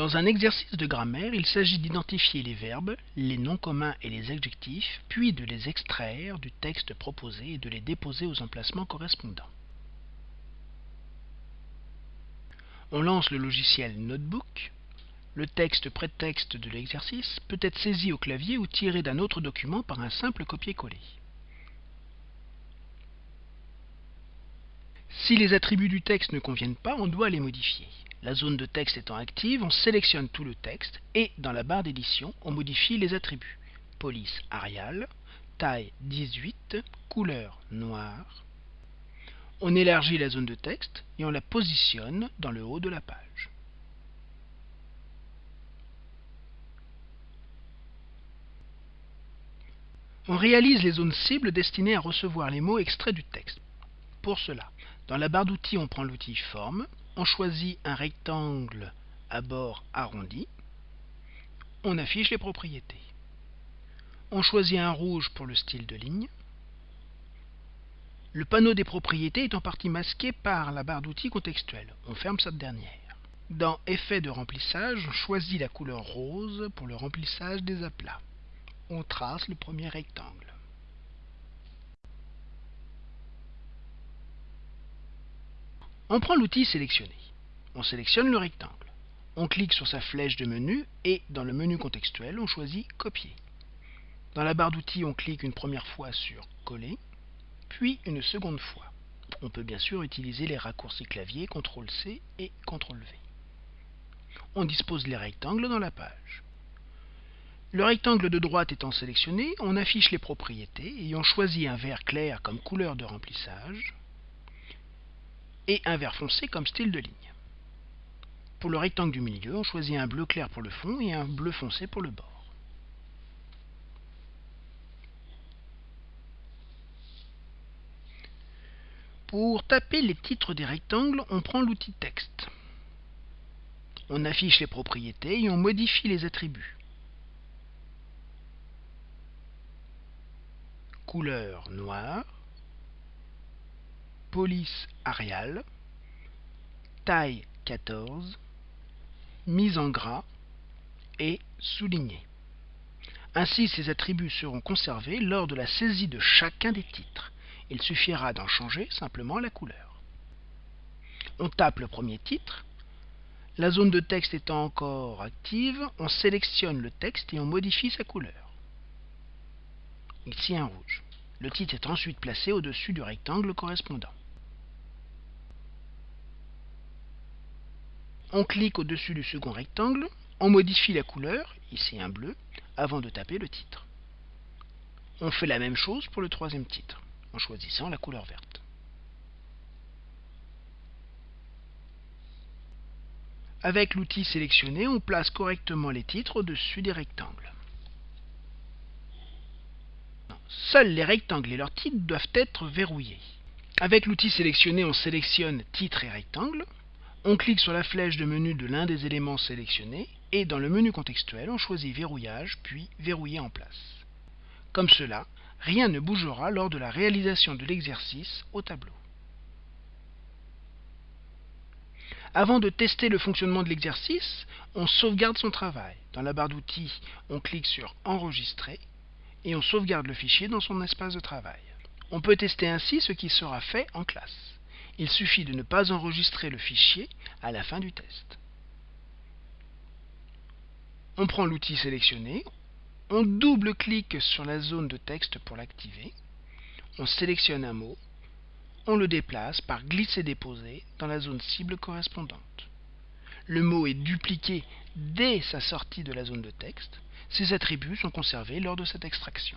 Dans un exercice de grammaire, il s'agit d'identifier les verbes, les noms communs et les adjectifs, puis de les extraire du texte proposé et de les déposer aux emplacements correspondants. On lance le logiciel Notebook. Le texte prétexte de l'exercice peut être saisi au clavier ou tiré d'un autre document par un simple copier-coller. Si les attributs du texte ne conviennent pas, on doit les modifier. La zone de texte étant active, on sélectionne tout le texte et, dans la barre d'édition, on modifie les attributs. Police Arial, taille 18, couleur noire. On élargit la zone de texte et on la positionne dans le haut de la page. On réalise les zones cibles destinées à recevoir les mots extraits du texte. Pour cela, dans la barre d'outils, on prend l'outil Forme, on choisit un rectangle à bord arrondi, on affiche les propriétés. On choisit un rouge pour le style de ligne. Le panneau des propriétés est en partie masqué par la barre d'outils contextuelle. On ferme cette dernière. Dans Effet de remplissage, on choisit la couleur rose pour le remplissage des aplats. On trace le premier rectangle. On prend l'outil sélectionné. On sélectionne le rectangle. On clique sur sa flèche de menu et dans le menu contextuel, on choisit Copier. Dans la barre d'outils, on clique une première fois sur Coller, puis une seconde fois. On peut bien sûr utiliser les raccourcis clavier CTRL-C et CTRL-V. On dispose les rectangles dans la page. Le rectangle de droite étant sélectionné, on affiche les propriétés et on choisit un vert clair comme couleur de remplissage et un vert foncé comme style de ligne. Pour le rectangle du milieu, on choisit un bleu clair pour le fond et un bleu foncé pour le bord. Pour taper les titres des rectangles, on prend l'outil texte. On affiche les propriétés et on modifie les attributs. Couleur noire, police Arial, taille 14, mise en gras et souligné. Ainsi, ces attributs seront conservés lors de la saisie de chacun des titres. Il suffira d'en changer simplement la couleur. On tape le premier titre. La zone de texte étant encore active, on sélectionne le texte et on modifie sa couleur. Ici un rouge. Le titre est ensuite placé au-dessus du rectangle correspondant. On clique au-dessus du second rectangle, on modifie la couleur, ici un bleu, avant de taper le titre. On fait la même chose pour le troisième titre, en choisissant la couleur verte. Avec l'outil sélectionné, on place correctement les titres au-dessus des rectangles. Seuls les rectangles et leurs titres doivent être verrouillés. Avec l'outil sélectionné, on sélectionne titre et rectangle. On clique sur la flèche de menu de l'un des éléments sélectionnés et dans le menu contextuel, on choisit Verrouillage puis Verrouiller en place. Comme cela, rien ne bougera lors de la réalisation de l'exercice au tableau. Avant de tester le fonctionnement de l'exercice, on sauvegarde son travail. Dans la barre d'outils, on clique sur Enregistrer et on sauvegarde le fichier dans son espace de travail. On peut tester ainsi ce qui sera fait en classe. Il suffit de ne pas enregistrer le fichier à la fin du test. On prend l'outil sélectionné, on double-clique sur la zone de texte pour l'activer, on sélectionne un mot, on le déplace par glisser-déposer dans la zone cible correspondante. Le mot est dupliqué dès sa sortie de la zone de texte. Ses attributs sont conservés lors de cette extraction.